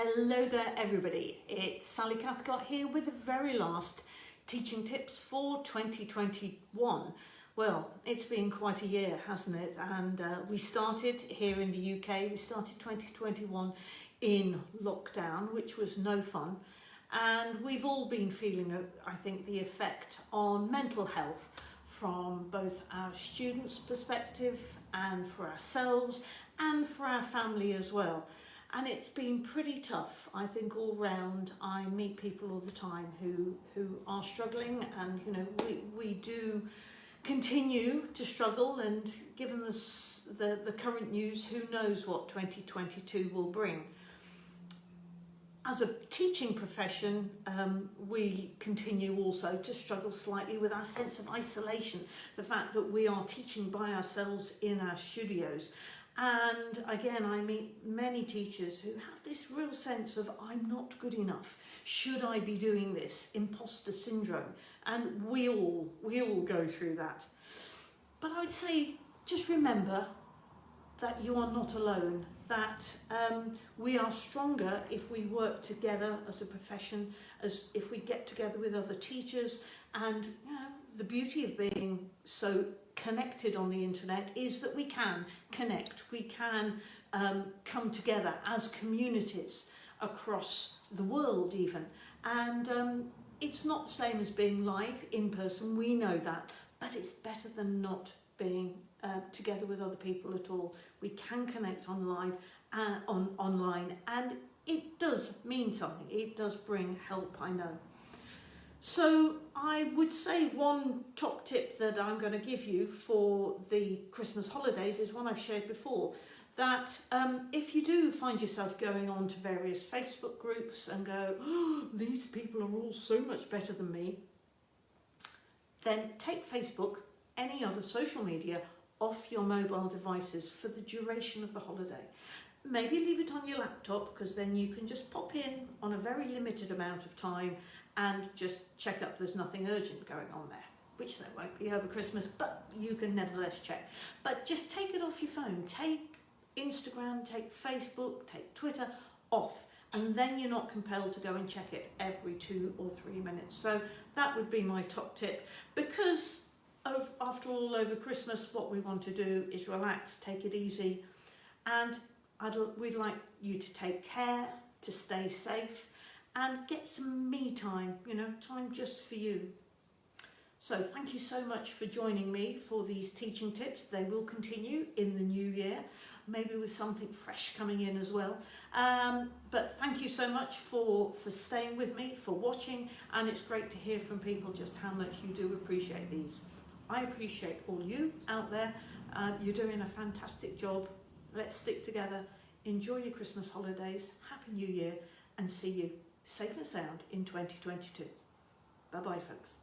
Hello there everybody, it's Sally Cathcart here with the very last teaching tips for 2021. Well, it's been quite a year, hasn't it? And uh, we started here in the UK, we started 2021 in lockdown, which was no fun. And we've all been feeling, uh, I think, the effect on mental health from both our students' perspective and for ourselves and for our family as well and it's been pretty tough I think all round. I meet people all the time who who are struggling and you know we, we do continue to struggle and given this, the the current news who knows what 2022 will bring. As a teaching profession, um, we continue also to struggle slightly with our sense of isolation, the fact that we are teaching by ourselves in our studios and again, I meet many teachers who have this real sense of, I'm not good enough. Should I be doing this? Imposter syndrome. And we all, we all go through that. But I would say, just remember that you are not alone, that um, we are stronger if we work together as a profession, as if we get together with other teachers, and you know, the beauty of being so connected on the internet is that we can connect, we can um, come together as communities across the world even. And um, it's not the same as being live in person, we know that, but it's better than not being uh, together with other people at all. We can connect on live uh, on online and it does mean something. It does bring help, I know. So I would say one top tip that I'm going to give you for the Christmas holidays is one I've shared before. That um, if you do find yourself going on to various Facebook groups and go, oh, these people are all so much better than me, then take Facebook, any other social media, off your mobile devices for the duration of the holiday. Maybe leave it on your laptop because then you can just pop in on a very limited amount of time and just check up there's nothing urgent going on there which there won't be over Christmas but you can nevertheless check. But just take it off your phone. Take Instagram take Facebook take Twitter off and then you're not compelled to go and check it every two or three minutes. So that would be my top tip. Because of, after all over Christmas what we want to do is relax take it easy and I'd, we'd like you to take care to stay safe and get some me time, you know, time just for you. So thank you so much for joining me for these teaching tips. They will continue in the new year, maybe with something fresh coming in as well. Um, but thank you so much for, for staying with me, for watching, and it's great to hear from people just how much you do appreciate these. I appreciate all you out there. Uh, you're doing a fantastic job. Let's stick together. Enjoy your Christmas holidays. Happy New Year and see you safe and sound in 2022. Bye bye folks.